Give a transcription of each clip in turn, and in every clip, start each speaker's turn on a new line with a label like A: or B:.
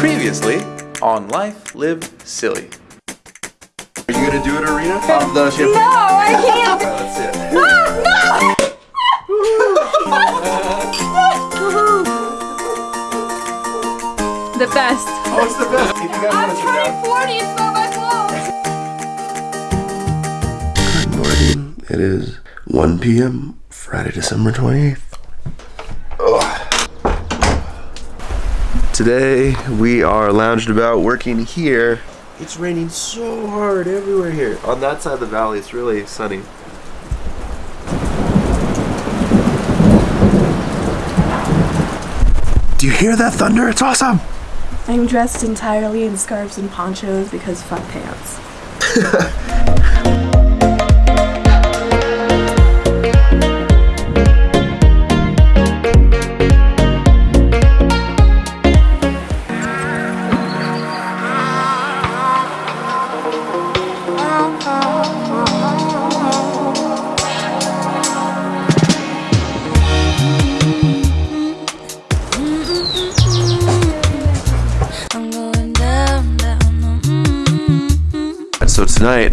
A: Previously on Life Live Silly.
B: Are you gonna do it, Arena? Of the champagne?
C: No, I can't.
B: Okay, let's see it.
C: the best.
B: Oh, it's the best. If you guys
C: I'm
B: wanna sit down.
C: turning 40, it's not my fault.
D: Good morning. It is 1 p.m. Friday, December 28th. Today we are lounged about working here. It's raining so hard everywhere here. On that side of the valley, it's really sunny. Do you hear that thunder? It's awesome.
E: I'm dressed entirely in scarves and ponchos because fuck pants.
D: So tonight,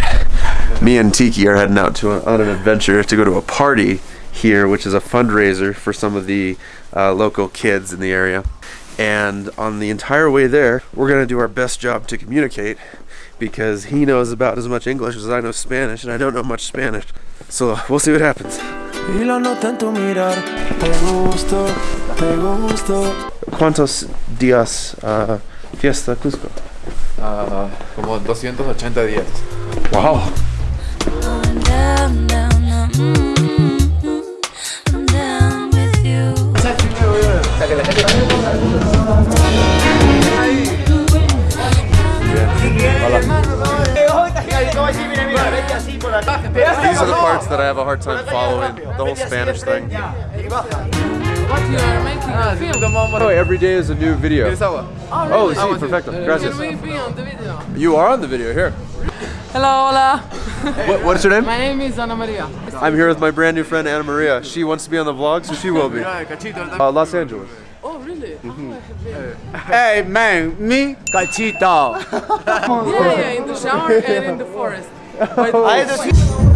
D: me and Tiki are heading out to a, on an adventure to go to a party here, which is a fundraiser for some of the uh, local kids in the area. And on the entire way there, we're gonna do our best job to communicate because he knows about as much English as I know Spanish, and I don't know much Spanish. So we'll see what happens.
F: Y lo noto en tu mirar, te gusto, te gusto.
D: ¿Cuántos días uh, fiesta Cusco?
A: Ah, como 280 días.
D: Wow. These are the parts that I have a hard time following. The whole Spanish thing. Oh, every day is a new video. Oh, sí, perfecto. Gracias. You are on the video here.
G: Hello, hola.
D: What, what's your name?
G: My name is Ana Maria.
D: I'm here with my brand new friend Anna Maria. She wants to be on the vlog, so she will be. Uh, Los Angeles.
G: Oh, really?
F: Hey man, me cachito.
G: Yeah, yeah, in the shower and in the forest. By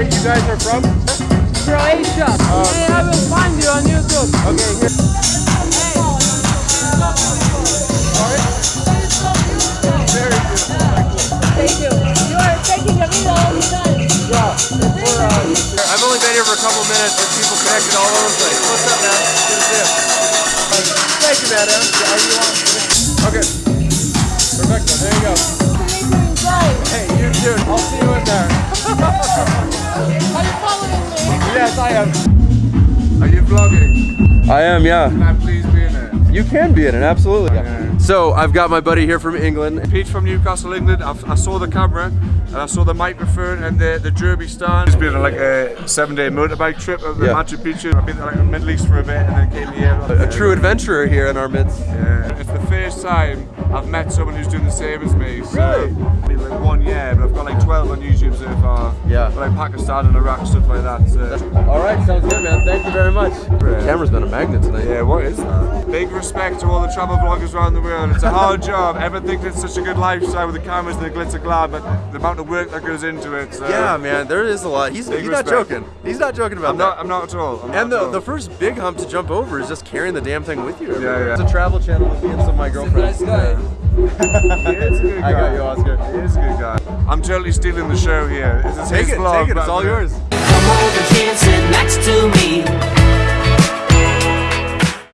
G: meet you.
D: Where is it you guys are from?
G: Croatia. Uh, hey, I will find you on YouTube.
D: Okay, here.
C: Thank you. You are taking a video all the time.
D: Uh, I've only been here for a couple minutes, but people connected all over the place. What's up, man? Good to see you. Thank you, man. Are you on? Okay. Perfecto. There you go. Hey, you too. I'll see you in there. Yes, I am.
F: Are you vlogging?
D: I am, yeah.
F: Can I please be in it?
D: You can be in it, absolutely. So I've got my buddy here from England.
H: Pete from Newcastle, England. I, I saw the camera and I saw the microphone and the, the derby stand. It's been like a seven day motorbike trip of the
D: Yeah.
H: Machu Picchu. I've been like the Middle East for a bit and then came here.
D: A true adventurer here in our midst.
H: Yeah. First time I've met someone who's doing the same as me. So, really? Like one year, but I've got like 12 on YouTube so far.
D: Yeah.
H: Like Pakistan and Iraq, stuff like that. So.
D: All right, sounds good, man. Thank you very much. The camera's been a magnet tonight.
H: Yeah, what is that? Big respect to all the travel vloggers around the world. It's a hard job. Everyone thinks it's such a good lifestyle with the cameras and the glitz glam, but the amount of work that goes into it. So.
D: Yeah, man, there is a lot. He's, he's not joking. He's not joking about
H: I'm
D: that.
H: not. I'm not at all. I'm
D: And the,
H: all.
D: the first big hump to jump over is just carrying the damn thing with you. everywhere.
H: yeah.
D: It's a travel channel with me and some my girlfriends.
H: He is a good
D: I got
H: guy.
D: you, Oscar.
H: He is a good guy. I'm totally stealing the show here. This is
D: Take
H: his
D: it,
H: vlog,
D: take it.
H: but
D: It's all
H: I'm gonna-
D: yours.